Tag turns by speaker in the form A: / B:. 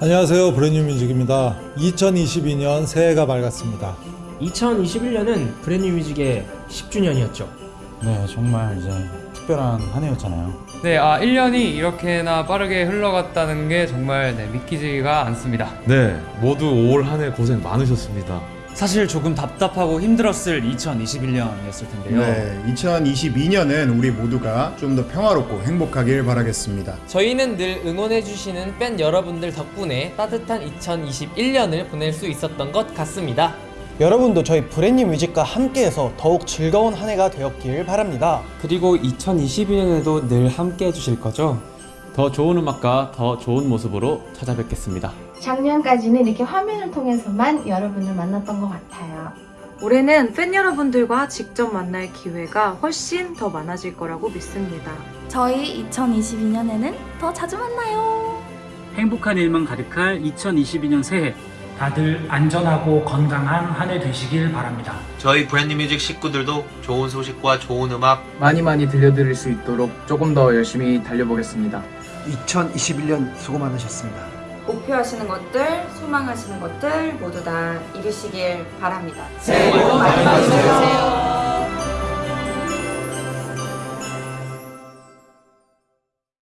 A: 안녕하세요. 브랜뉴 뮤직입니다. 2022년 새해가 밝았습니다.
B: 2021년은 브랜뉴 뮤직의 10주년이었죠.
C: 네, 정말 이제 특별한 한 해였잖아요.
D: 네, 아 1년이 이렇게나 빠르게 흘러갔다는 게 정말 네, 믿기지가 않습니다.
E: 네, 모두 올 한 해 고생 많으셨습니다.
F: 사실 조금 답답하고 힘들었을 2021년이었을 텐데요.
G: 네, 2022년은 우리 모두가 좀 더 평화롭고 행복하길 바라겠습니다.
H: 저희는 늘 응원해주시는 팬 여러분들 덕분에 따뜻한 2021년을 보낼 수 있었던 것 같습니다.
I: 여러분도 저희 브랜뉴 뮤직과 함께해서 더욱 즐거운 한 해가 되었길 바랍니다.
J: 그리고 2022년에도 늘 함께 해 주실 거죠?
K: 더 좋은 음악과 더 좋은 모습으로 찾아뵙겠습니다.
L: 작년까지는 이렇게 화면을 통해서만 여러분을 만났던 것 같아요.
M: 올해는 팬 여러분들과 직접 만날 기회가 훨씬 더 많아질 거라고 믿습니다.
N: 저희 2022년에는 더 자주 만나요.
O: 행복한 일만 가득할 2022년 새해 다들 안전하고 건강한 한 해 되시길 바랍니다.
P: 저희 브랜드뮤직 식구들도 좋은 소식과 좋은 음악
Q: 많이 많이 들려드릴 수 있도록 조금 더 열심히 달려보겠습니다.
R: 2021년 수고 많으셨습니다.
S: 목표하시는 것들, 소망하시는 것들 모두 다 이루시길 바랍니다. 새해 복 많이 받으세요.